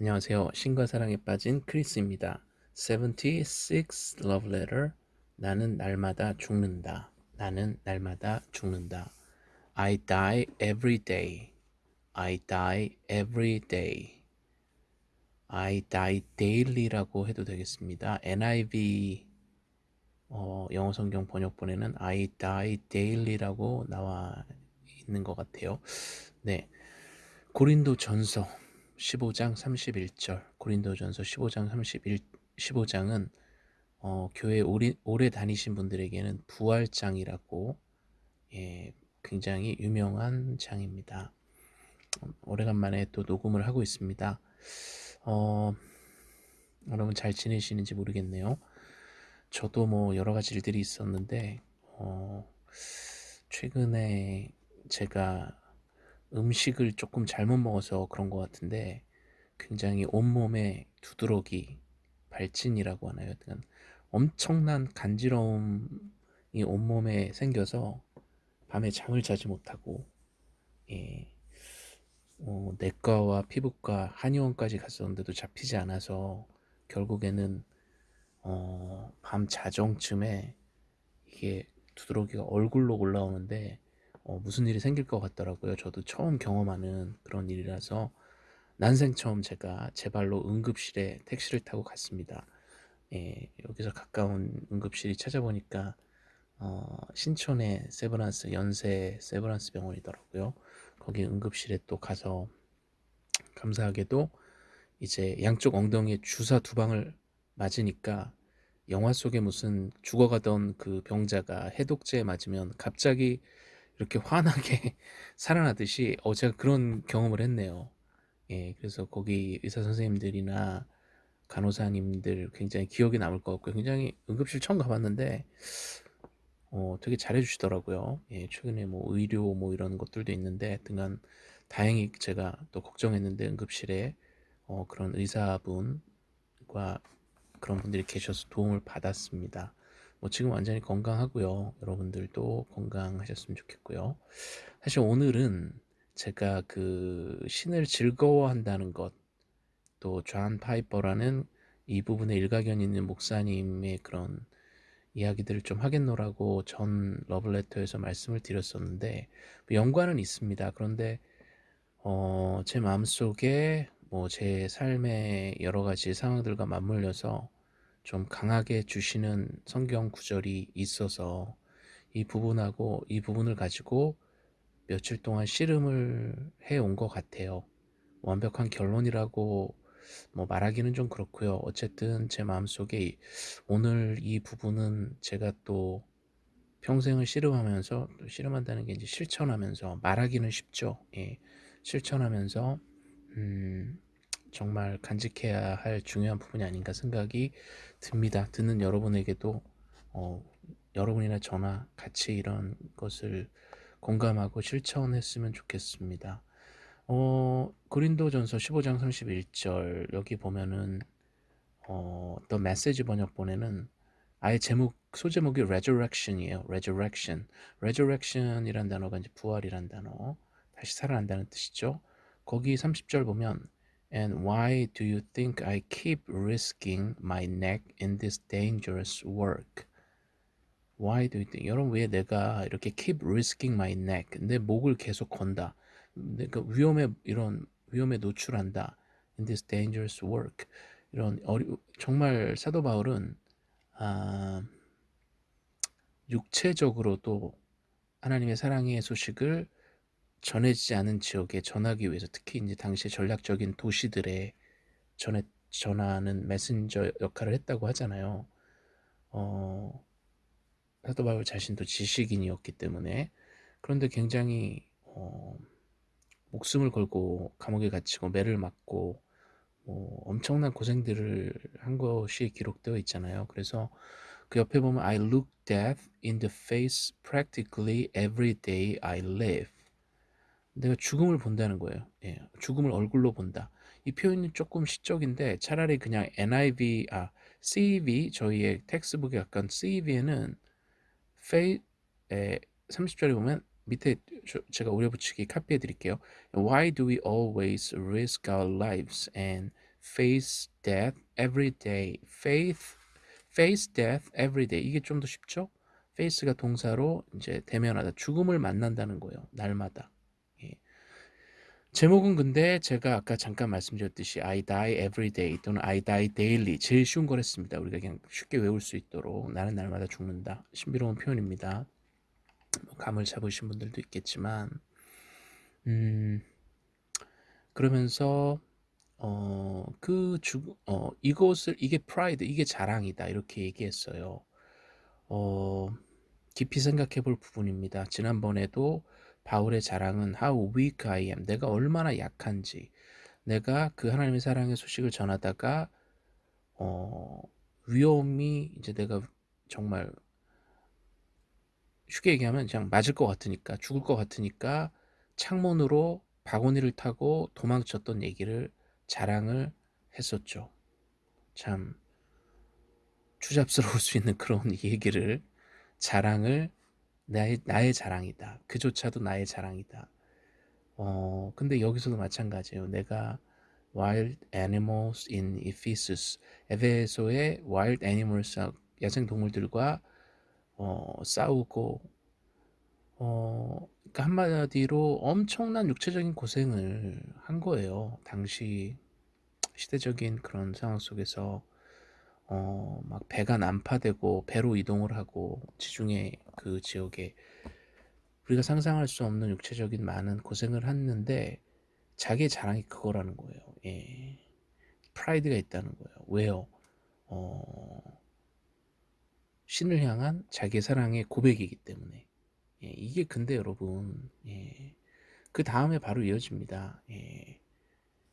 안녕하세요. 신과 사랑에 빠진 크리스입니다. 76 Love Letter 나는 날마다 죽는다. 나는 날마다 죽는다. I die every day. I die every day. I die daily라고 해도 되겠습니다. NIV 어, 영어 성경 번역본에는 I die daily라고 나와 있는 것 같아요. 네. 고린도 전서 15장 31절 고린도전서 15장 31 15장은 어, 교회 오래, 오래 다니신 분들에게는 부활장이라고 예, 굉장히 유명한 장입니다. 오래간만에 또 녹음을 하고 있습니다. 어, 여러분 잘 지내시는지 모르겠네요. 저도 뭐 여러 가지 일들이 있었는데 어, 최근에 제가 음식을 조금 잘못 먹어서 그런 것 같은데 굉장히 온몸에 두드러기 발진이라고 하나요? 엄청난 간지러움이 온몸에 생겨서 밤에 잠을 자지 못하고 예, 어, 내과와 피부과 한의원까지 갔었는데도 잡히지 않아서 결국에는 어, 밤 자정쯤에 이게 두드러기가 얼굴로 올라오는데 어, 무슨 일이 생길 것 같더라고요. 저도 처음 경험하는 그런 일이라서 난생 처음 제가 제 발로 응급실에 택시를 타고 갔습니다. 예, 여기서 가까운 응급실이 찾아보니까 어, 신촌의 세브란스 연세 세브란스 병원이더라고요. 거기 응급실에 또 가서 감사하게도 이제 양쪽 엉덩이에 주사 두 방을 맞으니까 영화 속에 무슨 죽어가던 그 병자가 해독제에 맞으면 갑자기 이렇게 환하게 살아나듯이 어 제가 그런 경험을 했네요. 예, 그래서 거기 의사 선생님들이나 간호사님들 굉장히 기억에 남을 것 같고요. 굉장히 응급실 처음 가봤는데 어, 되게 잘해주시더라고요. 예, 최근에 뭐 의료 뭐 이런 것들도 있는데 등간 다행히 제가 또 걱정했는데 응급실에 어, 그런 의사분과 그런 분들이 계셔서 도움을 받았습니다. 뭐 지금 완전히 건강하고요. 여러분들도 건강하셨으면 좋겠고요. 사실 오늘은 제가 그 신을 즐거워한다는 것, 또 존 파이퍼라는 이 부분에 일가견 있는 목사님의 그런 이야기들을 좀 하겠노라고 전 러브레터에서 말씀을 드렸었는데 뭐 연관은 있습니다. 그런데 어, 제 마음속에 뭐 제 삶의 여러 가지 상황들과 맞물려서 좀 강하게 주시는 성경 구절이 있어서 이 부분하고 이 부분을 가지고 며칠 동안 씨름을 해 온 것 같아요. 완벽한 결론이라고 뭐 말하기는 좀 그렇고요. 어쨌든 제 마음속에 오늘 이 부분은 제가 또 평생을 씨름하면서 또 씨름한다는 게 이제 실천하면서 말하기는 쉽죠. 예. 실천하면서 음, 정말 간직해야 할 중요한 부분이 아닌가 생각이 듭니다. 듣는 여러분에게도 어, 여러분이나 저나 같이 이런 것을 공감하고 실천했으면 좋겠습니다. 어, 고린도전서 15장 31절 여기 보면은 어, The Message 번역본에는 아예 제목 소제목이 Resurrection이에요. Resurrection. Resurrection이란 단어가 이제 부활이란 단어. 다시 살아난다는 뜻이죠. 거기 30절 보면 And why do you think I keep risking my neck in this dangerous work? Why do you think? 여러분 왜 내가 이렇게 keep risking my neck 내 목을 계속 건다. 내가 위험에 이런 위험에 노출한다. In this dangerous work 이런 어리, 정말 사도 바울은 아, 육체적으로도 하나님의 사랑의 소식을 전해지지 않은 지역에 전하기 위해서 특히 이제 당시 전략적인 도시들에 전해 전하는 메신저 역할을 했다고 하잖아요. 어, 사도 바울 자신도 지식인이었기 때문에 그런데 굉장히 어, 목숨을 걸고 감옥에 갇히고 매를 맞고 뭐 엄청난 고생들을 한 것이 기록되어 있잖아요. 그래서 그 옆에 보면 I look death in the face practically every day I live. 내가 죽음을 본다는 거예요. 예, 죽음을 얼굴로 본다. 이 표현이 조금 시적인데 차라리 그냥 NIV, 아, CEV, 저희의 텍스북에 약간 CEV에는 페이, 에, 30절에 보면 밑에 제가 우려붙이기 카피해 드릴게요. Why do we always risk our lives and face death every day. faith, face death every day. 이게 좀 더 쉽죠? face가 동사로 이제 대면하다, 죽음을 만난다는 거예요. 날마다. 예. 제목은 근데 제가 아까 잠깐 말씀드렸듯이 I die every day 또는 I die daily 제일 쉬운 걸 했습니다. 우리가 그냥 쉽게 외울 수 있도록 나는 날마다 죽는다. 신비로운 표현입니다. 뭐 감을 잡으신 분들도 있겠지만 음 그러면서 어, 그 주, 어, 이것을, 이게 프라이드, 이게 자랑이다. 이렇게 얘기했어요. 어, 깊이 생각해 볼 부분입니다. 지난번에도 바울의 자랑은 how weak I am. 내가 얼마나 약한지. 내가 그 하나님의 사랑의 소식을 전하다가, 어, 위험이 이제 내가 정말 쉽게 얘기하면 그냥 맞을 것 같으니까, 죽을 것 같으니까 창문으로 바구니를 타고 도망쳤던 얘기를 자랑을 했었죠. 참 추잡스러울 수 있는 그런 얘기를 자랑을 나의, 나의 자랑이다. 그조차도 나의 자랑이다. 어, 근데 여기서도 마찬가지예요. 내가 wild animals in Ephesus, 에베소의 wild animals, 야생 동물들과 어, 싸우고 어, 그러니까 한마디로 엄청난 육체적인 고생을 한 거예요. 당시 시대적인 그런 상황 속에서 어, 막 배가 난파되고 배로 이동을 하고 지중해 그 지역에 우리가 상상할 수 없는 육체적인 많은 고생을 했는데 자기의 자랑이 그거라는 거예요. 예. 프라이드가 있다는 거예요. 왜요? 어, 신을 향한 자기의 사랑의 고백이기 때문에. 예, 이게 근데 여러분, 예, 그 다음에 바로 이어집니다. 예,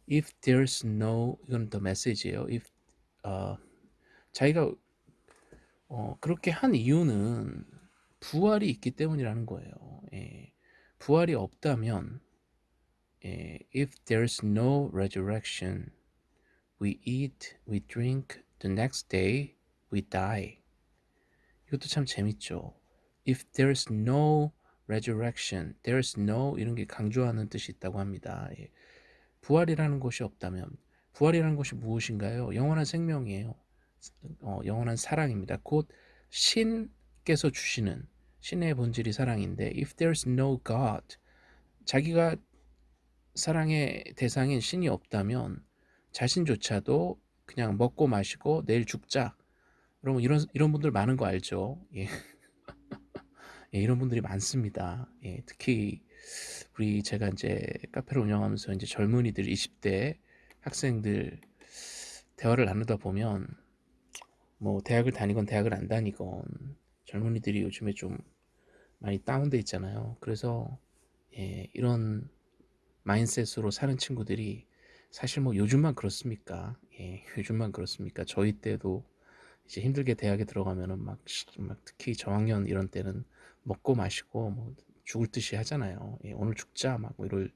if there's no, 이건 더 메시지예요. if, 어, 자기가 어, 그렇게 한 이유는 부활이 있기 때문이라는 거예요. 예, 부활이 없다면, 예, if there's no resurrection, we eat, we drink, the next day we die. 이것도 참 재밌죠. if there's no resurrection, there's no 이런 게 강조하는 뜻이 있다고 합니다. 예. 부활이라는 것이 없다면 부활이라는 것이 무엇인가요? 영원한 생명이에요. 어, 영원한 사랑입니다. 곧 신께서 주시는 신의 본질이 사랑인데 if there's no God 자기가 사랑의 대상인 신이 없다면 자신조차도 그냥 먹고 마시고 내일 죽자. 여러분 이런 이런 분들 많은 거 알죠? 예. 예, 이런 분들이 많습니다. 예, 특히 우리 제가 이제 카페를 운영하면서 이제 젊은이들 20대 학생들 대화를 나누다 보면 뭐 대학을 다니건 대학을 안 다니건 젊은이들이 요즘에 좀 많이 다운돼 있잖아요. 그래서 예, 이런 마인셋으로 사는 친구들이 사실 뭐 요즘만 그렇습니까? 예, 요즘만 그렇습니까? 저희 때도 이제 힘들게 대학에 들어가면은 막, 막 특히 저학년 이런 때는 먹고 마시고 뭐 죽을 듯이 하잖아요. 예, 오늘 죽자 막 뭐 이럴.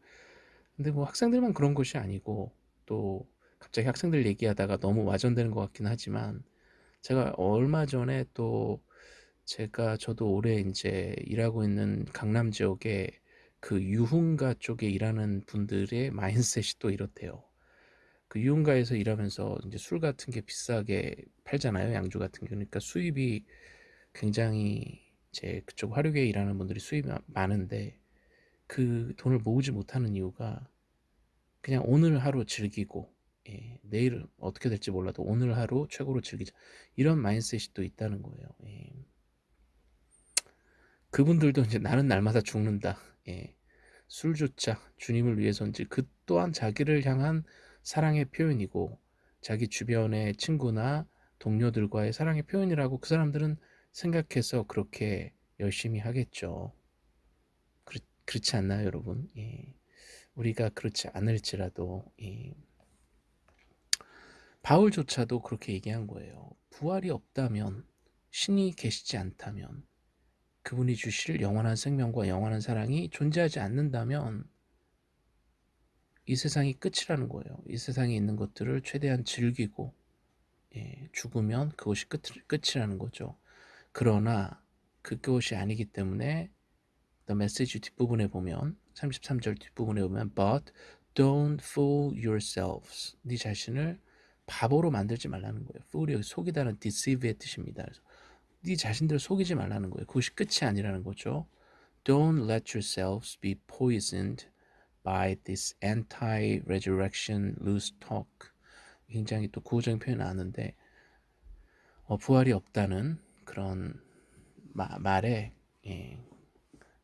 근데 뭐 학생들만 그런 것이 아니고 또 갑자기 학생들 얘기하다가 너무 와전되는 것 같긴 하지만 제가 얼마 전에 또 제가 저도 올해 이제 일하고 있는 강남 지역에 그 유흥가 쪽에 일하는 분들의 마인셋이 또 이렇대요. 그 유흥가에서 일하면서 이제 술 같은 게 비싸게 팔잖아요. 양주 같은 게. 그러니까 수입이 굉장히 제 그쪽 화류계 일하는 분들이 수입이 많은데 그 돈을 모으지 못하는 이유가 그냥 오늘 하루 즐기고 예, 내일 어떻게 될지 몰라도 오늘 하루 최고로 즐기자 이런 마인셋이 또 있다는 거예요. 예. 그분들도 이제 나는 날마다 죽는다. 예. 술조차 주님을 위해서인지 그 또한 자기를 향한 사랑의 표현이고 자기 주변의 친구나 동료들과의 사랑의 표현이라고 그 사람들은 생각해서 그렇게 열심히 하겠죠. 그렇, 그렇지 않나요, 여러분? 예. 우리가 그렇지 않을지라도 예. 바울조차도 그렇게 얘기한 거예요. 부활이 없다면 신이 계시지 않다면 그분이 주실 영원한 생명과 영원한 사랑이 존재하지 않는다면 이 세상이 끝이라는 거예요. 이 세상에 있는 것들을 최대한 즐기고 예, 죽으면 그것이 끝, 끝이라는 거죠. 그러나 그것이 아니기 때문에 The Message 뒷부분에 보면 33절 뒷부분에 보면 But don't fool yourselves 네 자신을 바보로 만들지 말라는 거예요. fool이 속이다는 deceive의 뜻입니다. 그래서 네 자신들을 속이지 말라는 거예요. 그것이 끝이 아니라는 거죠. Don't let yourselves be poisoned by this anti-resurrection loose talk. 굉장히 또 구호적인 표현이 나왔는데 어, 부활이 없다는 그런 마, 말에 예,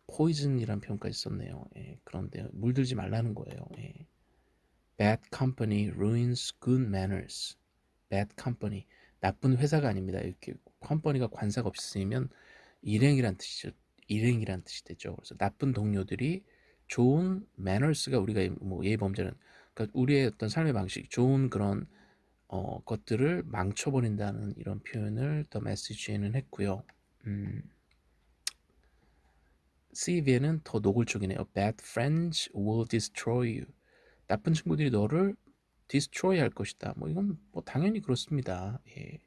poison이란 표현까지 썼네요. 예, 그런데 물들지 말라는 거예요. 예. Bad company ruins good manners. Bad company 나쁜 회사가 아닙니다. 이렇게 company가 관사가 없으면 일행이란 뜻이죠. 일행이란 뜻이 되죠. 그래서 나쁜 동료들이 좋은 manners가 우리가 뭐 예의 범절은 그러니까 우리의 어떤 삶의 방식, 좋은 그런 어, 것들을 망쳐버린다는 이런 표현을 더 메시지에는 했고요. 음, CV에는 더 노골적이네요. Bad friends will destroy you. 나쁜 친구들이 너를 destroy 할 것이다. 뭐 이건 뭐 당연히 그렇습니다. 예.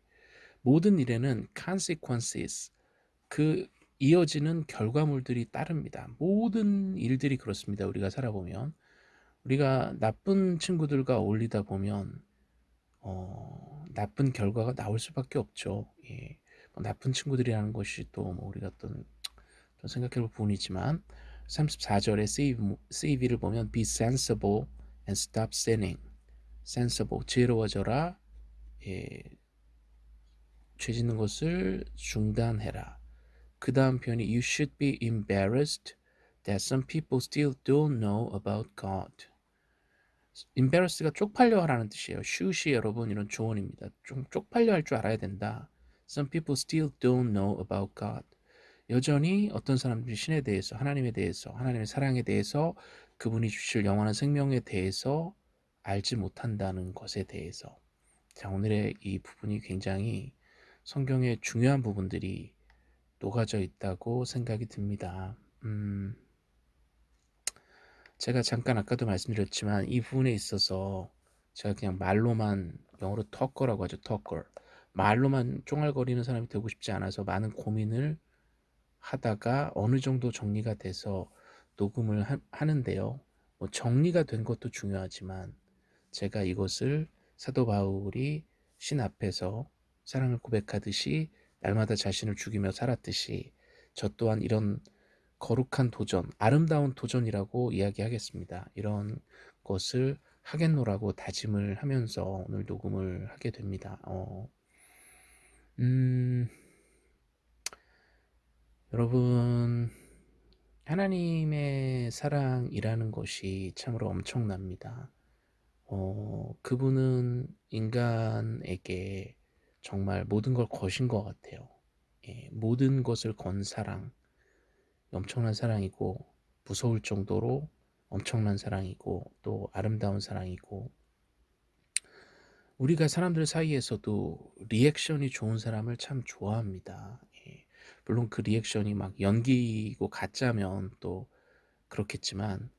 모든 일에는 consequences 그 이어지는 결과물들이 따릅니다. 모든 일들이 그렇습니다. 우리가 살아보면 우리가 나쁜 친구들과 어울리다 보면 어, 나쁜 결과가 나올 수밖에 없죠. 예. 뭐 나쁜 친구들이라는 것이 또 뭐 우리가 어떤 생각해볼 부분이지만 34절에 save, save를 보면 be sensible and stop sinning. sensible, 지혜로워져라. 예, 죄 짓는 것을 중단해라. 그 다음 표현이 You should be embarrassed that some people still don't know about God. embarrassed가 쪽팔려 하라는 뜻이에요. should이 여러분 이런 조언입니다. 좀 쪽팔려 할 줄 알아야 된다. Some people still don't know about God. 여전히 어떤 사람들이 신에 대해서, 하나님에 대해서, 하나님의 사랑에 대해서, 그분이 주실 영원한 생명에 대해서 알지 못한다는 것에 대해서. 자, 오늘의 이 부분이 굉장히 성경의 중요한 부분들이 녹아져 있다고 생각이 듭니다. 음, 제가 잠깐 아까도 말씀드렸지만 이 부분에 있어서 제가 그냥 말로만 영어로 턱거라고 하죠. 턱거. 말로만 쫑알거리는 사람이 되고 싶지 않아서 많은 고민을 하다가 어느 정도 정리가 돼서 녹음을 하, 는데요 뭐 정리가 된 것도 중요하지만 제가 이것을 사도 바울이 신 앞에서 사랑을 고백하듯이 날마다 자신을 죽이며 살았듯이 저 또한 이런 거룩한 도전, 아름다운 도전이라고 이야기하겠습니다. 이런 것을 하겠노라고 다짐을 하면서 오늘 녹음을 하게 됩니다. 어, 음, 여러분, 하나님의 사랑이라는 것이 참으로 엄청납니다. 어, 그분은 인간에게 정말 모든 걸 거신 것 같아요. 예, 모든 것을 건 사랑, 엄청난 사랑이고 무서울 정도로 엄청난 사랑이고 또 아름다운 사랑이고 우리가 사람들 사이에서도 리액션이 좋은 사람을 참 좋아합니다. 예, 물론 그 리액션이 막 연기고 가짜면 또 그렇겠지만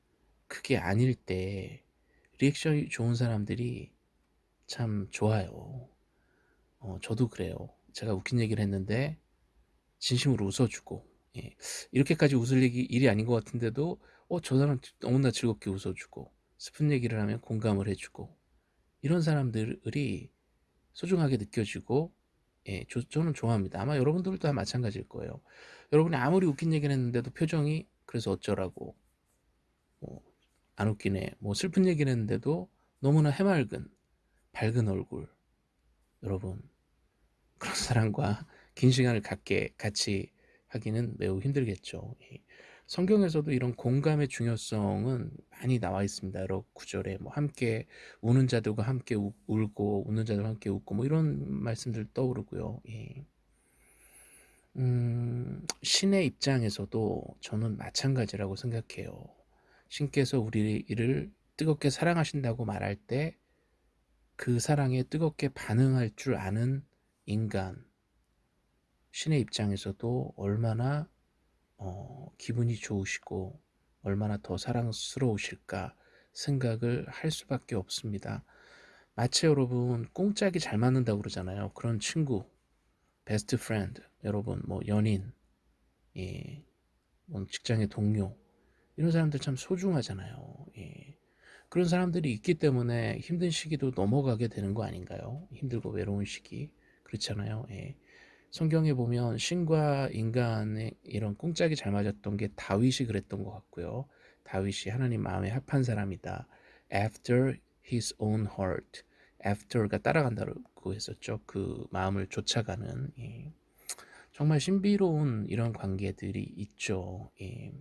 그게 아닐 때 리액션이 좋은 사람들이 참 좋아요. 어, 저도 그래요. 제가 웃긴 얘기를 했는데 진심으로 웃어주고 예, 이렇게까지 웃을 얘기, 일이 아닌 것 같은데도 어, 저 사람 너무나 즐겁게 웃어주고 슬픈 얘기를 하면 공감을 해주고 이런 사람들이 소중하게 느껴지고 예, 저, 저는 좋아합니다. 아마 여러분들도 다 마찬가지일 거예요. 여러분이 아무리 웃긴 얘기를 했는데도 표정이 그래서 어쩌라고 뭐, 안 웃기네 뭐 슬픈 얘기를 했는데도 너무나 해맑은 밝은 얼굴 여러분 그런 사람과 긴 시간을 갖게 같이 하기는 매우 힘들겠죠. 성경에서도 이런 공감의 중요성은 많이 나와 있습니다. 여러 구절에 뭐 함께 우는 자들과 함께 우, 울고 웃는 자들과 함께 웃고 뭐 이런 말씀들 떠오르고요. 예. 음, 신의 입장에서도 저는 마찬가지라고 생각해요. 신께서 우리를 뜨겁게 사랑하신다고 말할 때 그 사랑에 뜨겁게 반응할 줄 아는 인간, 신의 입장에서도 얼마나 어, 기분이 좋으시고 얼마나 더 사랑스러우실까 생각을 할 수밖에 없습니다. 마치 여러분 꽁짝이 잘 맞는다고 그러잖아요. 그런 친구, best friend, 여러분 뭐 연인, 예, 뭐 직장의 동료 이런 사람들 참 소중하잖아요. 예. 그런 사람들이 있기 때문에 힘든 시기도 넘어가게 되는 거 아닌가요? 힘들고 외로운 시기 그렇잖아요. 예. 성경에 보면 신과 인간의 이런 꿍짝이 잘 맞았던 게 다윗이 그랬던 것 같고요. 다윗이 하나님 마음에 합한 사람이다. After his own heart. After가 따라간다고 했었죠. 그 마음을 쫓아가는 예. 정말 신비로운 이런 관계들이 있죠. 예.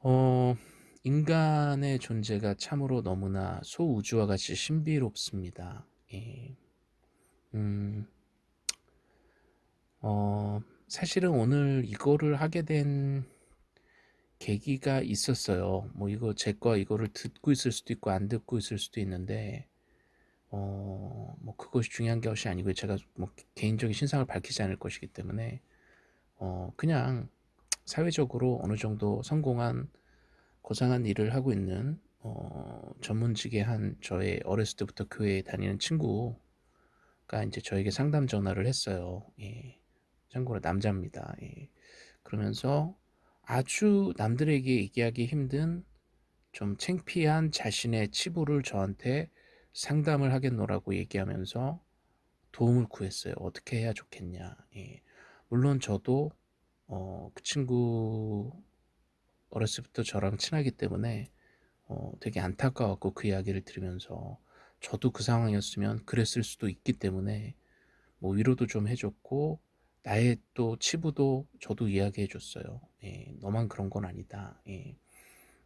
어, 인간의 존재가 참으로 너무나 소우주와 같이 신비롭습니다. 예. 음, 어, 사실은 오늘 이거를 하게 된 계기가 있었어요. 뭐 이거 제과 이거를 듣고 있을 수도 있고 안 듣고 있을 수도 있는데 어, 뭐 그것이 중요한 것이 아니고 제가 뭐 개인적인 신상을 밝히지 않을 것이기 때문에 어, 그냥 사회적으로 어느 정도 성공한 고상한 일을 하고 있는 어, 전문직의 한 저의 어렸을 때부터 교회에 다니는 친구가 이제 저에게 상담 전화를 했어요. 예. 참고로 남자입니다. 예. 그러면서 아주 남들에게 얘기하기 힘든 좀 창피한 자신의 치부를 저한테 상담을 하겠노라고 얘기하면서 도움을 구했어요. 어떻게 해야 좋겠냐. 예. 물론 저도 어, 그 친구 어렸을 때부터 저랑 친하기 때문에 어, 되게 안타까웠고 그 이야기를 들으면서 저도 그 상황이었으면 그랬을 수도 있기 때문에 뭐 위로도 좀 해줬고 나의 또 치부도 저도 이야기해 줬어요. 예, 너만 그런 건 아니다. 예,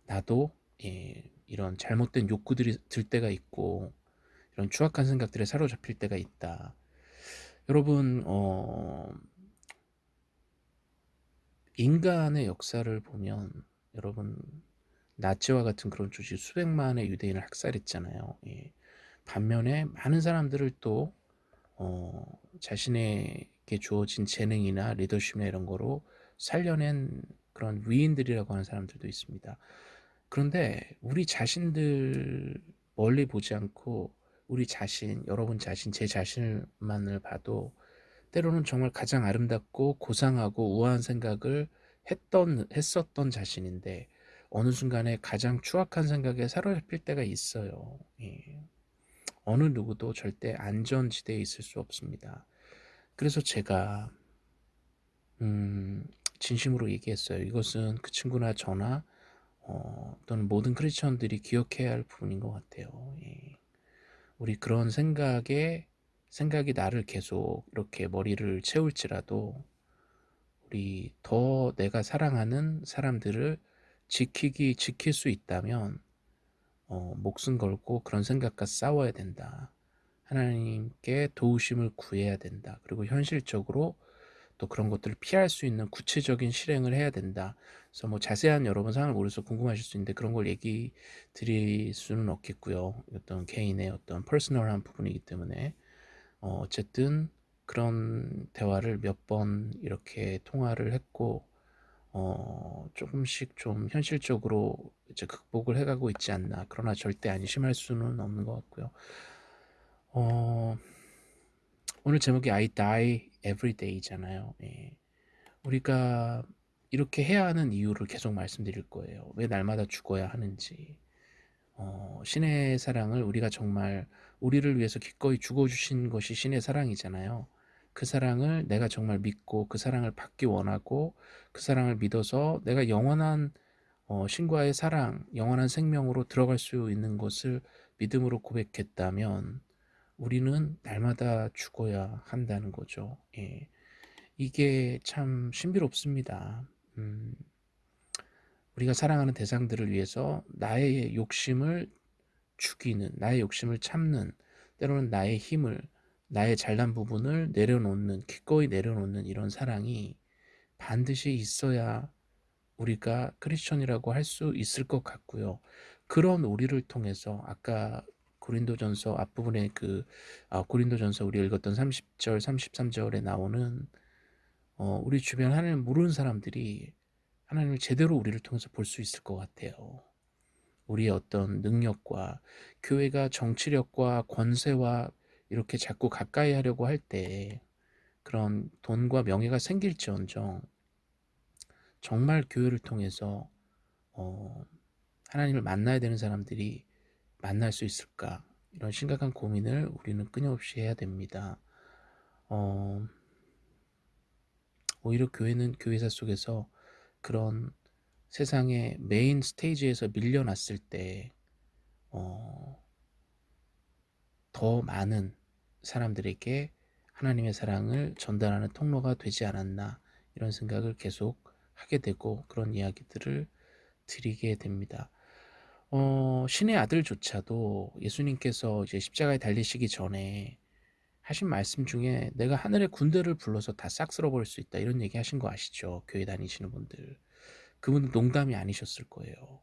나도 예, 이런 잘못된 욕구들이 들 때가 있고 이런 추악한 생각들에 사로잡힐 때가 있다. 여러분 어, 인간의 역사를 보면 여러분 나치와 같은 그런 조직 수백만의 유대인을 학살했잖아요. 예. 반면에 많은 사람들을 또 어, 자신에게 주어진 재능이나 리더십이나 이런 거로 살려낸 그런 위인들이라고 하는 사람들도 있습니다. 그런데 우리 자신들 멀리 보지 않고 우리 자신, 여러분 자신, 제 자신만을 봐도 때로는 정말 가장 아름답고 고상하고 우아한 생각을 했던, 했었던 자신인데 어느 순간에 가장 추악한 생각에 사로잡힐 때가 있어요. 예. 어느 누구도 절대 안전지대에 있을 수 없습니다. 그래서 제가 음, 진심으로 얘기했어요. 이것은 그 친구나 저나 어, 또는 모든 크리스천들이 기억해야 할 부분인 것 같아요. 예. 우리 그런 생각에 생각이 나를 계속 이렇게 머리를 채울지라도 우리 더 내가 사랑하는 사람들을 지키기 지킬 수 있다면 어, 목숨 걸고 그런 생각과 싸워야 된다. 하나님께 도우심을 구해야 된다. 그리고 현실적으로 또 그런 것들을 피할 수 있는 구체적인 실행을 해야 된다. 그래서 뭐 자세한 여러분 상황을 모르서 궁금하실 수 있는데 그런 걸 얘기 드릴 수는 없겠고요. 어떤 개인의 어떤 퍼스널한 부분이기 때문에 어, 어쨌든 그런 대화를 몇 번 이렇게 통화를 했고 어, 조금씩 좀 현실적으로 이제 극복을 해가고 있지 않나. 그러나 절대 안심할 수는 없는 것 같고요. 어, 오늘 제목이 I die every day잖아요. 예. 우리가 이렇게 해야 하는 이유를 계속 말씀드릴 거예요. 왜 날마다 죽어야 하는지. 어, 신의 사랑을 우리가 정말 우리를 위해서 기꺼이 죽어주신 것이 신의 사랑이잖아요. 그 사랑을 내가 정말 믿고 그 사랑을 받기 원하고 그 사랑을 믿어서 내가 영원한 어, 신과의 사랑, 영원한 생명으로 들어갈 수 있는 것을 믿음으로 고백했다면 우리는 날마다 죽어야 한다는 거죠. 예. 이게 참 신비롭습니다. 음, 우리가 사랑하는 대상들을 위해서 나의 욕심을 죽이는, 나의 욕심을 참는, 때로는 나의 힘을 나의 잘난 부분을 내려놓는 기꺼이 내려놓는 이런 사랑이 반드시 있어야 우리가 크리스천이라고 할 수 있을 것 같고요. 그런 우리를 통해서 아까 고린도전서 앞부분에 그 아, 고린도전서 우리 읽었던 30절 33절에 나오는 어, 우리 주변 하나님을 모르는 사람들이 하나님을 제대로 우리를 통해서 볼 수 있을 것 같아요. 우리의 어떤 능력과 교회가 정치력과 권세와 이렇게 자꾸 가까이 하려고 할 때 그런 돈과 명예가 생길지언정 정말 교회를 통해서 어, 하나님을 만나야 되는 사람들이 만날 수 있을까? 이런 심각한 고민을 우리는 끊임없이 해야 됩니다. 어, 오히려 교회는 교회사 속에서 그런 세상의 메인 스테이지에서 밀려났을 때, 어, 더 많은 사람들에게 하나님의 사랑을 전달하는 통로가 되지 않았나 이런 생각을 계속 하게 되고 그런 이야기들을 드리게 됩니다. 어, 신의 아들조차도 예수님께서 이제 십자가에 달리시기 전에 하신 말씀 중에 내가 하늘의 군대를 불러서 다 싹 쓸어버릴 수 있다 이런 얘기 하신 거 아시죠? 교회 다니시는 분들. 그분은 농담이 아니셨을 거예요.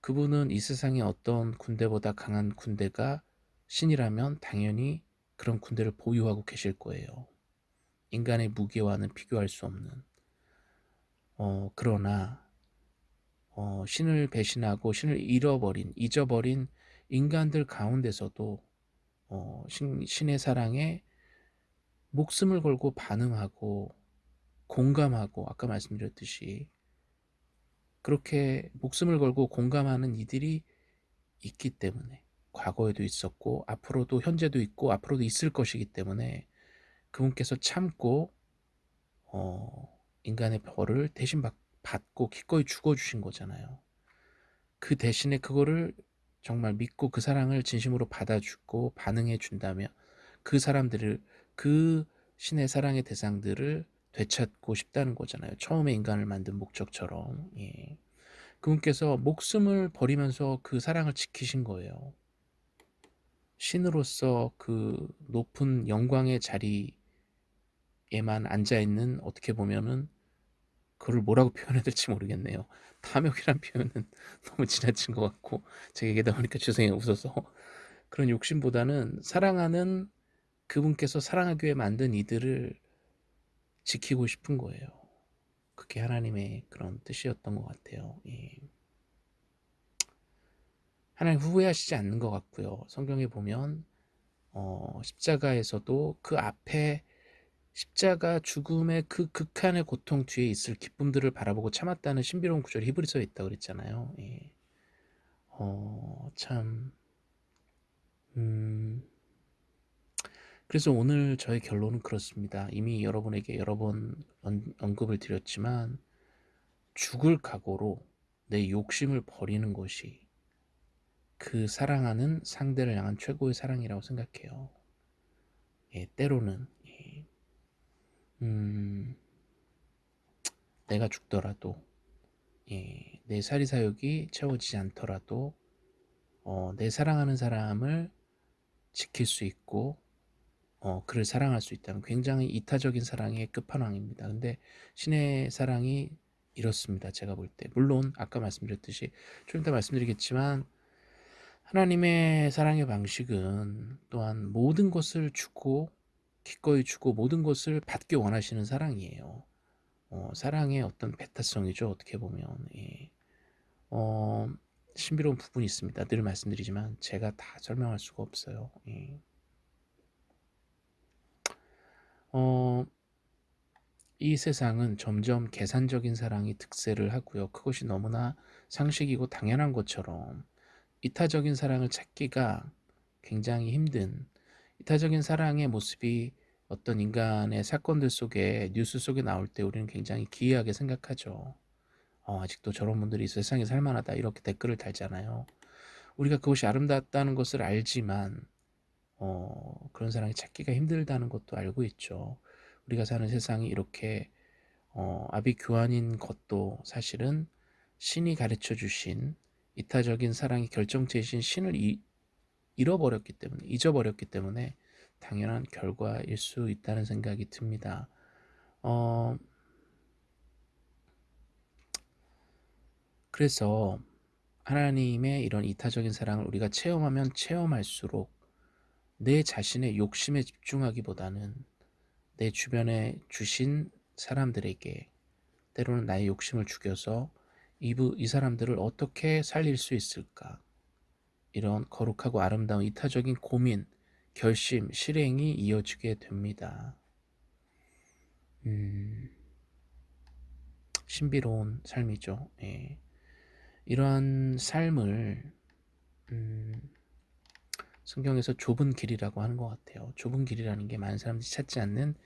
그분은 이 세상에 어떤 군대보다 강한 군대가 신이라면 당연히 그런 군대를 보유하고 계실 거예요. 인간의 무게와는 비교할 수 없는. 어, 그러나 어, 신을 배신하고 신을 잃어버린, 잊어버린 인간들 가운데서도 어, 신, 신의 사랑에 목숨을 걸고 반응하고 공감하고 아까 말씀드렸듯이 그렇게 목숨을 걸고 공감하는 이들이 있기 때문에 과거에도 있었고 앞으로도 현재도 있고 앞으로도 있을 것이기 때문에 그분께서 참고 어, 인간의 벌을 대신 받, 받고 기꺼이 죽어주신 거잖아요. 그 대신에 그거를 정말 믿고 그 사랑을 진심으로 받아주고 반응해 준다면 그 사람들을 그 신의 사랑의 대상들을 되찾고 싶다는 거잖아요. 처음에 인간을 만든 목적처럼. 예. 그분께서 목숨을 버리면서 그 사랑을 지키신 거예요. 신으로서 그 높은 영광의 자리에만 앉아있는 어떻게 보면은 그걸 뭐라고 표현해야 될지 모르겠네요. 탐욕이란 표현은 너무 지나친 것 같고 제가 얘기하다 보니까 죄송해요 웃어서 그런 욕심보다는 사랑하는 그분께서 사랑하기 위해 만든 이들을 지키고 싶은 거예요. 그게 하나님의 그런 뜻이었던 것 같아요. 예. 하나님 후회하시지 않는 것 같고요. 성경에 보면 어, 십자가에서도 그 앞에 십자가 죽음의 그 극한의 고통 뒤에 있을 기쁨들을 바라보고 참았다는 신비로운 구절이 히브리서에 있다고 그랬잖아요. 예. 어, 참, 음, 그래서 오늘 저의 결론은 그렇습니다. 이미 여러분에게 여러 번 언급을 드렸지만, 죽을 각오로 내 욕심을 버리는 것이 그 사랑하는 상대를 향한 최고의 사랑이라고 생각해요. 예, 때로는 음, 내가 죽더라도 예, 내 사리사욕이 채워지지 않더라도 어, 내 사랑하는 사람을 지킬 수 있고 어, 그를 사랑할 수 있다는 굉장히 이타적인 사랑의 끝판왕입니다. 근데 신의 사랑이 이렇습니다. 제가 볼 때. 물론 아까 말씀드렸듯이 좀 이따 말씀드리겠지만 하나님의 사랑의 방식은 또한 모든 것을 주고 기꺼이 주고 모든 것을 받기 원하시는 사랑이에요. 어, 사랑의 어떤 배타성이죠. 어떻게 보면 예. 어, 신비로운 부분이 있습니다. 늘 말씀드리지만 제가 다 설명할 수가 없어요. 예. 어, 이 세상은 점점 계산적인 사랑이 득세를 하고요. 그것이 너무나 상식이고 당연한 것처럼 이타적인 사랑을 찾기가 굉장히 힘든 이타적인 사랑의 모습이 어떤 인간의 사건들 속에 뉴스 속에 나올 때 우리는 굉장히 기이하게 생각하죠. 어, 아직도 저런 분들이 세상에 살만하다 이렇게 댓글을 달잖아요. 우리가 그것이 아름답다는 것을 알지만 어, 그런 사랑이 찾기가 힘들다는 것도 알고 있죠. 우리가 사는 세상이 이렇게 어, 아비규환인 것도 사실은 신이 가르쳐 주신 이타적인 사랑이 결정체이신 신을 이, 잃어버렸기 때문에 잊어버렸기 때문에 당연한 결과일 수 있다는 생각이 듭니다. 어, 그래서 하나님의 이런 이타적인 사랑을 우리가 체험하면 체험할수록 내 자신의 욕심에 집중하기보다는 내 주변에 주신 사람들에게 때로는 나의 욕심을 죽여서 이, 이 사람들을 어떻게 살릴 수 있을까 이런 거룩하고 아름다운 이타적인 고민, 결심, 실행이 이어지게 됩니다. 음, 신비로운 삶이죠. 예. 이러한 삶을 음, 성경에서 좁은 길이라고 하는 것 같아요. 좁은 길이라는 게 많은 사람들이 찾지 않는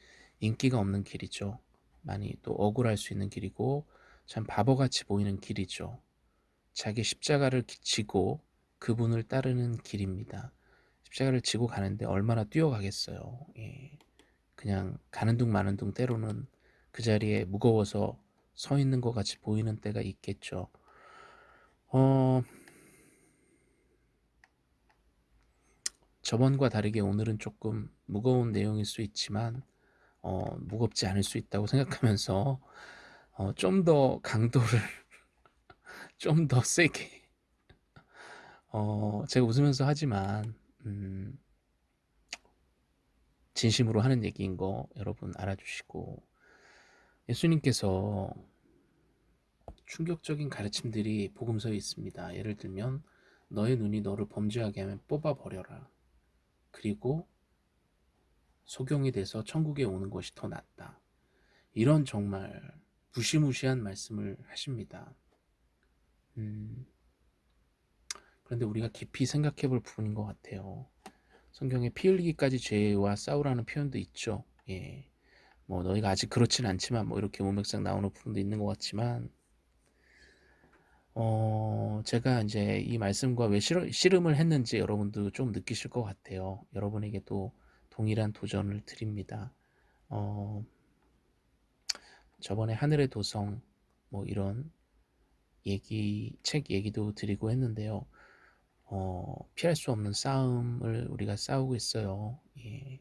인기가 없는 길이죠. 많이 또 억울할 수 있는 길이고 참 바보같이 보이는 길이죠. 자기 십자가를 지고 그분을 따르는 길입니다. 십자가를 지고 가는데 얼마나 뛰어가겠어요. 예. 그냥 가는 둥 마는 둥 때로는 그 자리에 무거워서 서 있는 것 같이 보이는 때가 있겠죠. 어, 저번과 다르게 오늘은 조금 무거운 내용일 수 있지만 어, 무겁지 않을 수 있다고 생각하면서 어, 좀 더 강도를 좀 더 세게 어, 제가 웃으면서 하지만 음, 진심으로 하는 얘기인 거 여러분 알아주시고 예수님께서 충격적인 가르침들이 복음서에 있습니다. 예를 들면 너의 눈이 너를 범죄하게 하면 뽑아버려라. 그리고 소경이 돼서 천국에 오는 것이 더 낫다. 이런 정말 무시무시한 말씀을 하십니다. 음, 그런데 우리가 깊이 생각해 볼 부분인 것 같아요. 성경에 피 흘리기까지 죄와 싸우라는 표현도 있죠. 예. 뭐 너희가 아직 그렇진 않지만 뭐 이렇게 문맥상 나오는 부분도 있는 것 같지만 어 제가 이제 이 말씀과 왜 씨름을 했는지 여러분도 좀 느끼실 것 같아요. 여러분에게도 동일한 도전을 드립니다. 어 저번에 하늘의 도성 뭐 이런 얘기 책 얘기도 드리고 했는데요. 어, 피할 수 없는 싸움을 우리가 싸우고 있어요. 예.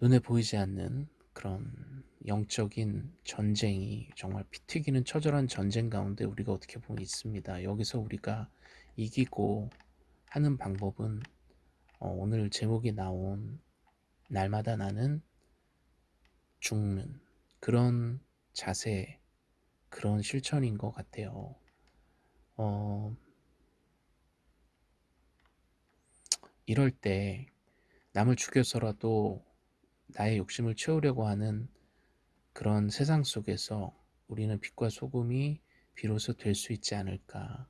눈에 보이지 않는 그런 영적인 전쟁이 정말 피 튀기는 처절한 전쟁 가운데 우리가 어떻게 보면 있습니다. 여기서 우리가 이기고 하는 방법은 어, 오늘 제목이 나온 날마다 나는 죽는 그런 자세, 그런 실천인 것 같아요. 어, 이럴 때 남을 죽여서라도 나의 욕심을 채우려고 하는 그런 세상 속에서 우리는 빛과 소금이 비로소 될 수 있지 않을까.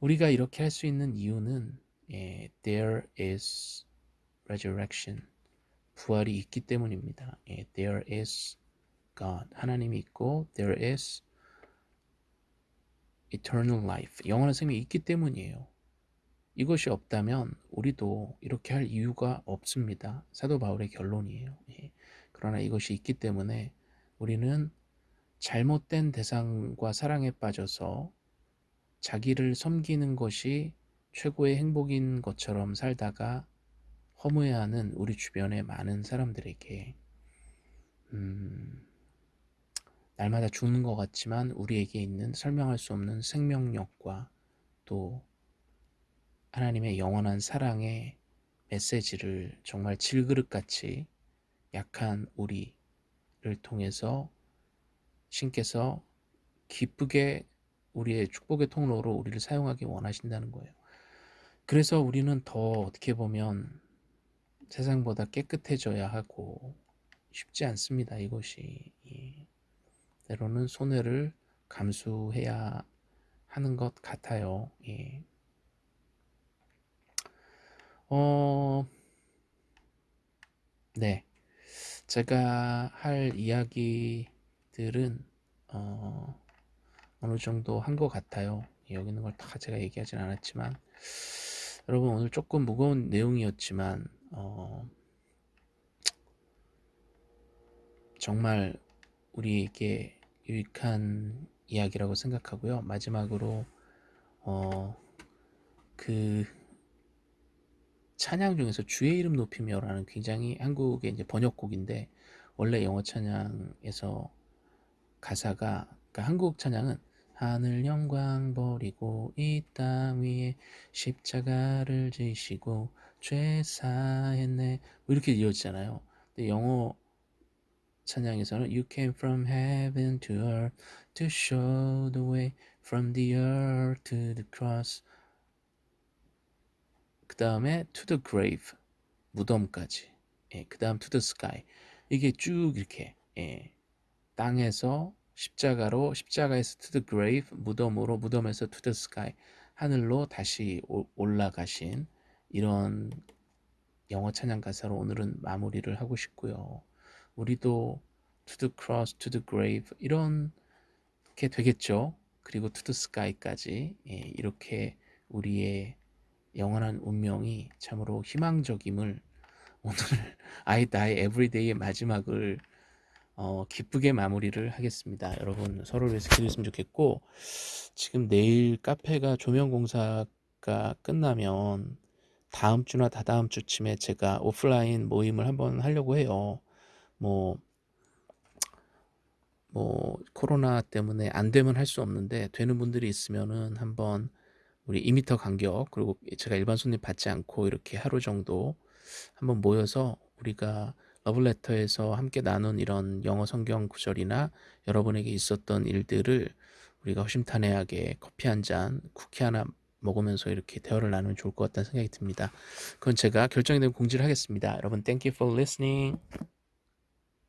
우리가 이렇게 할 수 있는 이유는 예, there is resurrection. 부활이 있기 때문입니다. 예, there is God. 하나님이 있고 there is eternal life. 영원한 생명이 있기 때문이에요. 이것이 없다면 우리도 이렇게 할 이유가 없습니다. 사도 바울의 결론이에요. 예. 그러나 이것이 있기 때문에 우리는 잘못된 대상과 사랑에 빠져서 자기를 섬기는 것이 최고의 행복인 것처럼 살다가 허무해하는 우리 주변의 많은 사람들에게 음, 날마다 죽는 것 같지만 우리에게 있는 설명할 수 없는 생명력과 또 하나님의 영원한 사랑의 메시지를 정말 질그릇같이 약한 우리를 통해서 신께서 기쁘게 우리의 축복의 통로로 우리를 사용하기 원하신다는 거예요. 그래서 우리는 더 어떻게 보면 세상보다 깨끗해져야 하고 쉽지 않습니다. 이것이 때로는 손해를 감수해야 하는 것 같아요. 예. 어, 네. 제가 할 이야기들은 어, 어느 정도 한 것 같아요. 여기 있는 걸 다 제가 얘기하진 않았지만 여러분 오늘 조금 무거운 내용이었지만 어, 정말 우리에게 유익한 이야기라고 생각하고요. 마지막으로 어, 그 찬양 중에서 주의 이름 높이며라는 굉장히 한국의 이제 번역곡인데 원래 영어 찬양에서 가사가 그러니까 한국 찬양은 하늘 영광 버리고 이 땅 위에 십자가를 지시고 죄 사했네 뭐 이렇게 이어지잖아요. 근데 영어 찬양에서는 You came from heaven to earth to show the way from the earth to the cross 그 다음에 to the grave 무덤까지 예, 그 다음 to the sky 이게 쭉 이렇게 예, 땅에서 십자가로 십자가에서 to the grave 무덤으로 무덤에서 to the sky 하늘로 다시 오- 올라가신 이런 영어 찬양 가사로 오늘은 마무리를 하고 싶고요. 우리도 to the cross, to the grave 이런 게 되겠죠. 그리고 to the sky까지 예, 이렇게 우리의 영원한 운명이 참으로 희망적임을 오늘 die every day의 마지막을 어, 기쁘게 마무리를 하겠습니다. 여러분 서로를 위해서 기도했으면 좋겠고 지금 내일 카페가 조명 공사가 끝나면 다음 주나 다다음 주쯤에 제가 오프라인 모임을 한번 하려고 해요. 뭐, 뭐 코로나 때문에 안 되면 할 수 없는데 되는 분들이 있으면은 한번 우리 2미터 간격 그리고 제가 일반 손님 받지 않고 이렇게 하루 정도 한번 모여서 우리가 러블레터에서 함께 나눈 이런 영어 성경 구절이나 여러분에게 있었던 일들을 우리가 허심탄회하게 커피 한 잔, 쿠키 하나 먹으면서 이렇게 대화를 나누면 좋을 것 같다는 생각이 듭니다. 그건 제가 결정이 되면 공지를 하겠습니다. 여러분, thank you for listening.